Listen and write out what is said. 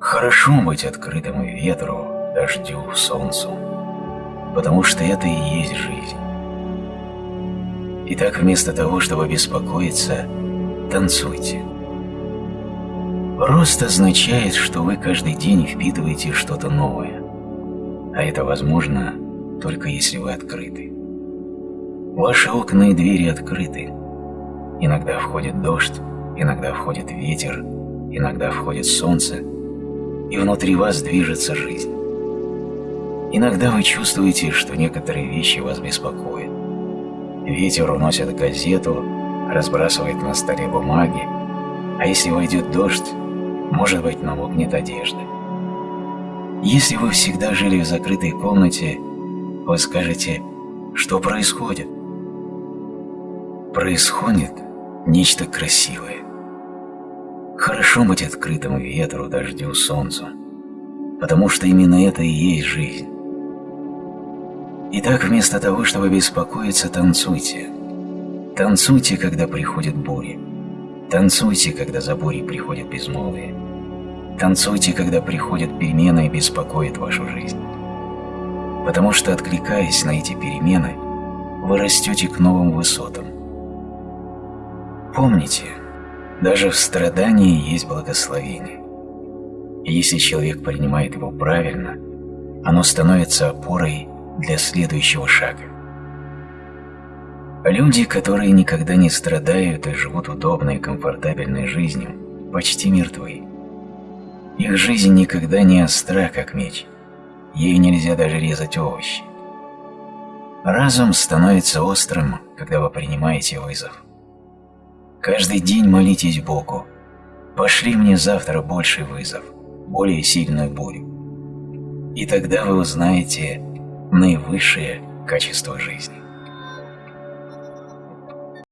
Хорошо быть открытым и ветру, дождю, солнцу, потому что это и есть жизнь. Итак, вместо того, чтобы беспокоиться, танцуйте. Рост означает, что вы каждый день впитываете что-то новое, а это возможно только если вы открыты. Ваши окна и двери открыты. Иногда входит дождь, иногда входит ветер, иногда входит солнце, и внутри вас движется жизнь. Иногда вы чувствуете, что некоторые вещи вас беспокоят. Ветер уносит газету, разбрасывает на столе бумаги, а если войдет дождь, может быть, намокнет одежда. Если вы всегда жили в закрытой комнате, вы скажете, что происходит? Происходит нечто красивое. Хорошо быть открытым ветру, дождю, солнцу, потому что именно это и есть жизнь. Итак, вместо того, чтобы беспокоиться, танцуйте. Танцуйте, когда приходят бури. Танцуйте, когда за бурей приходит безмолвие. Танцуйте, когда приходят перемены и беспокоит вашу жизнь. Потому что, откликаясь на эти перемены, вы растете к новым высотам. Помните, даже в страдании есть благословение. И если человек принимает его правильно, оно становится опорой для следующего шага. Люди, которые никогда не страдают и живут удобной и комфортабельной жизнью, почти мертвы. Их жизнь никогда не остра, как меч. Ей нельзя даже резать овощи. Разум становится острым, когда вы принимаете вызов. Каждый день молитесь Богу. Пошли мне завтра больший вызов, более сильную бурю. И тогда вы узнаете наивысшее качество жизни.